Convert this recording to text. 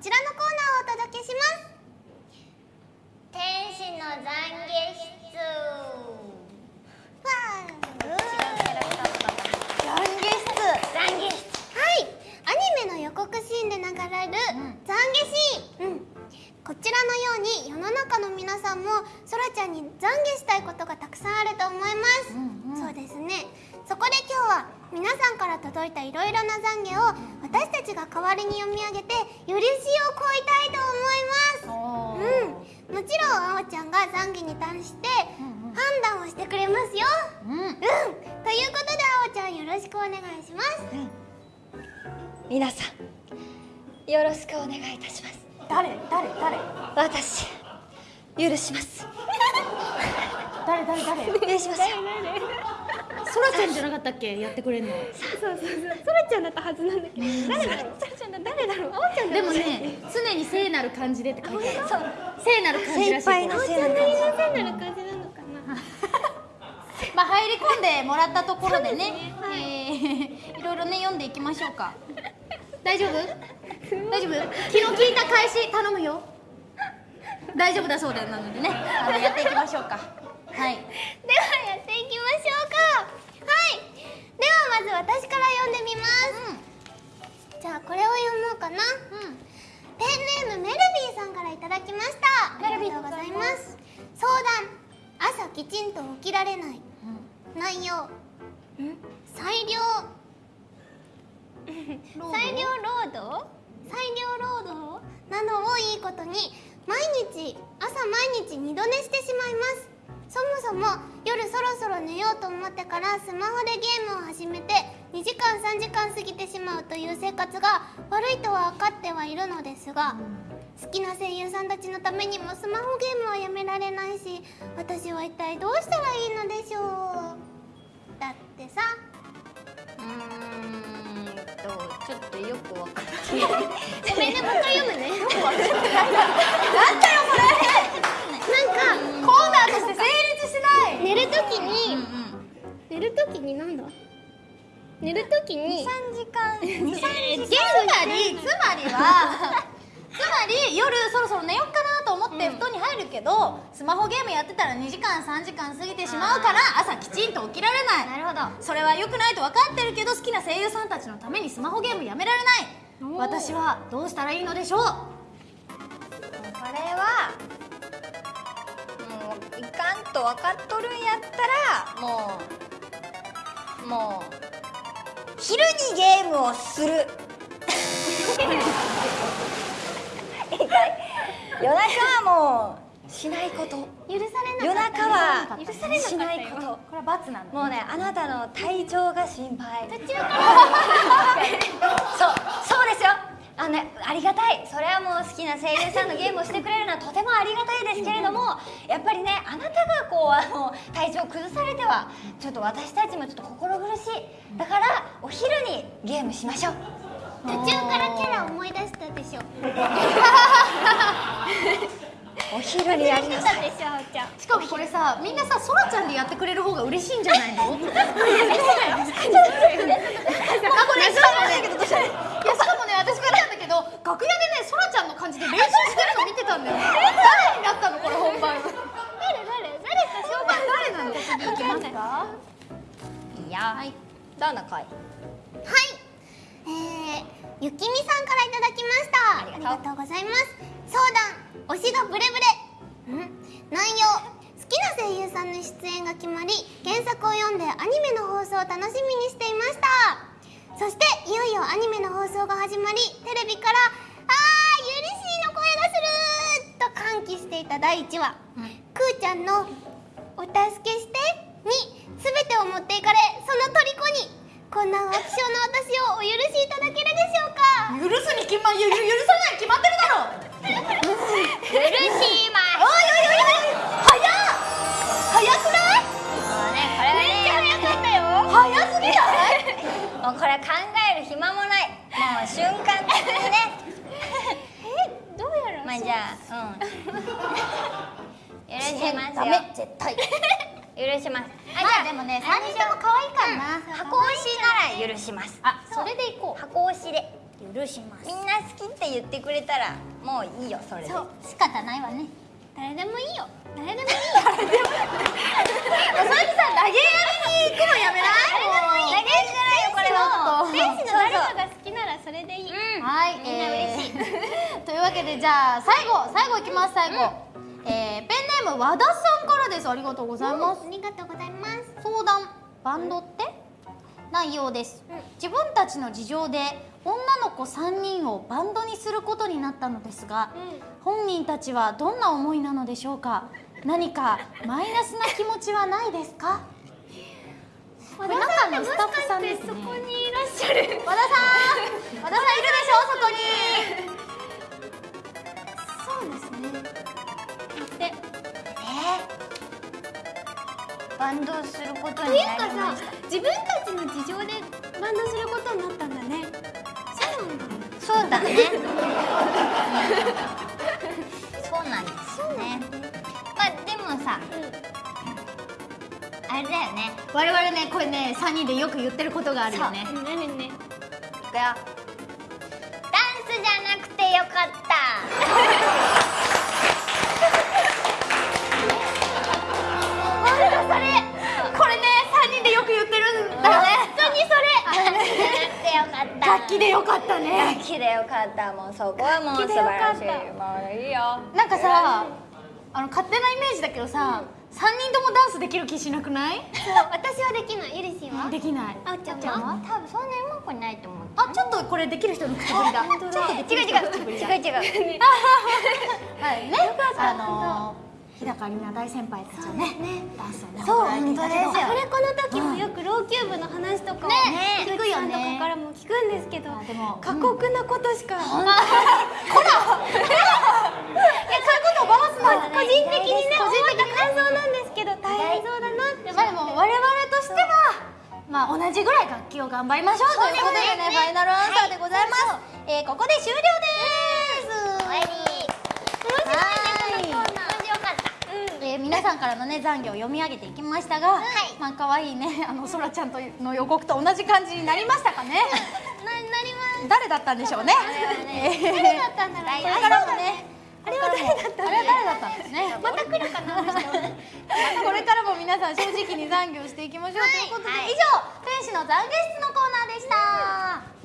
ちらのコーナーをお届けします。天使の懺悔室わー違うキャラクターとか懺悔室懺悔室はいアニメの予告シーンで流れる懺悔シーン、うん、こちらのように世の中の皆さんもそらちゃんに懺悔したいことがたくさんあると思います、そうですねそこで今日は皆さんから届いたいろいろな懺悔を私たちが代わりに読み上げて許しを請いたいと思います。うん、もちろんあおちゃんが懺悔に対して判断をしてくれますよ。うん。うん、ということであおちゃんよろしくお願いします。皆さんよろしくお願いいたします。誰？誰？誰？私許 します。誰？誰？誰？許します。よそらちゃんじゃなかったっけ？やってくれんの。そうそうそう。そらちゃんだったはずなんだけど。誰だろう？そらちゃんだ誰だろう？あおちゃんでもね常に聖なる感じでって書いてある。そう。聖なる感じらしい。精一杯のせいなりのせいなる感じなのかな。まあ入り込んでもらったところでね。えーいろいろね読んでいきましょうか。大丈夫？大丈夫？気の利いた返し頼むよ。大丈夫だそうだよなのでね。あのやっていきましょうか。はい。ではやっていきましょう読もうかな、ペンネームメルビーさんからいただきました。ありがとうございます。相談朝きちんと起きられない、内容。裁量。裁量労働？裁量労働？などをいいことに毎日朝毎日二度寝してしまいます。そもそも夜そろそろ寝ようと思ってからスマホでゲームを始めて2時間3時間過ぎてしまうという生活が悪いとは分かってはいるのですが好きな声優さんたちのためにもスマホゲームはやめられないし私は一体どうしたらいいのでしょう。だってさ。うーんとちょっとよくわかんないごめんね。もう一回読むね。なんかコーナーとして成立しない寝るときに、寝るときになんだ寝るときに3時間。23つまりつまりは つまり夜そろそろ寝よっかなと思って布団に入るけど、スマホゲームやってたら2時間3時間過ぎてしまうから朝きちんと起きられない。なるほど。それは良くないと分かってるけど好きな声優さんたちのためにスマホゲームやめられない。私はどうしたらいいのでしょう？これはもういかんと分かっとるんやったらもうもう昼にゲームをする。夜中はもうしないこと。許され夜なかった中は許されなしないこと。これは罰なんだもうねあなたの体調が心配。途中からそうそうですよあのねありがたい。それはもう好きな声優さんのゲームをしてくれるのはとてもありがたいですけれどもやっぱりねあなたがこうあの体調を崩されてはちょっと私たちもちょっと心苦しい。だからお昼にゲームしましょう。途中からキャラ思い出したでしょ。お昼にやりなさい。でしょちゃん。しかもこれさみんなさそらちゃんでやってくれる方が嬉しいんじゃないの？あこれし かもねいやしかもね私見たんだけど楽屋でねそらちゃんの感じで練習してるの見てたんだよ誰になったのこれ本番誰誰誰か紹介誰なの次行きますかいやはい。どんな声はい。えー、ゆきみさんからいただきました。ありがとう。ございます。相談推しがブレブレ。ん？内容好きな声優さんの出演が決まり原作を読んでアニメの放送を楽しみにしていました。そしていよいよアニメの放送が始まりテレビから「あーゆりしーの声がする!」と歓喜していた第1話、くーちゃんの「お助けして」に全てを持っていかれその虜にこんな浮気症の私をお許しいただけるでしょうか？許すに決まゆ許さないに決まってるだろ許しまおいおいおいおい早っ！早くない？もうねこれはね早かったよ早すぎないもうこれ考える暇もない。もう瞬間的にね。どうやらまあじゃあうん。許しますよ。ダメ絶対許します。あ、まあでもね3人とも可愛いからな箱押しなら許します。あそれでいこう。箱押しで。許します。みんな好きって言ってくれたらもういいよそれで。そう。仕方ないわね。誰でもいいよ。誰でもいいよ。おさみさん投げやりに行くのやめない？投げじゃないよこれは。もう天使の。誰かが好きならそれでいい。うん。はい、みんな嬉しい。えー。というわけでじゃあ最後最後いきます最後、ーム和田さんからです。ありがとうございます、ありがとうございます。相談バンドって？内容です、自分たちの事情で女の子3人をバンドにすることになったのですが、本人たちはどんな思いなのでしょうか？何かマイナスな気持ちはないですか？これ中のスタッフさんですね。そこにいらっしゃる。和田さん和田さんいるでしょ？外にバンドをすることにというかさなりました自分たちの事情でバンドすることになったんだね。そうなんだそうだね。そうなんですよね。まあでもさあれだよね。我々ねこれね3人でよく言ってることがあるよね。何ね。いくよ。ダンスじゃなくてよかったかった楽器でよかったね。楽器でよかった。もうそこはもう素晴らしい。もういいよ。なんかさあの勝手なイメージだけどさ、三3人ともダンスできる気しなくない？そう私はできない。ゆりしは？できない。あおちゃんは？は？多分そんなにうまくないと思う。あちょっとこれできる人の口ぶりだ。ちょっとできる違う違う人の口ぶりだ。違う違う。はいね。あの高里奈大先輩たちはね。ダンスをねそう踊られていたけどアフレコの時もよくローキューブの話とかをね菊池さんとかからも聞くんですけどあでも過酷なことしか。そういうことをばらすの個人的にね思った感想なんですけど大変そうだなって。まあでも我々としてはまあ同じぐらい楽器を頑張りましょうということでねファイナルアンサーでございます、えーここで終了です終わりはい面白かったえー皆さんからのね残業を読み上げていきましたが、まあ可愛いね あのそらちゃんとの予告と同じ感じになりましたかね。ななります。誰だったんでしょうね。誰だったんだろう。これからもねあれは誰だったあれは誰だったんですね。また来るかなこれからも皆さん正直に残業していきましょう、ということで、はい。以上天使の懺悔室のコーナーでした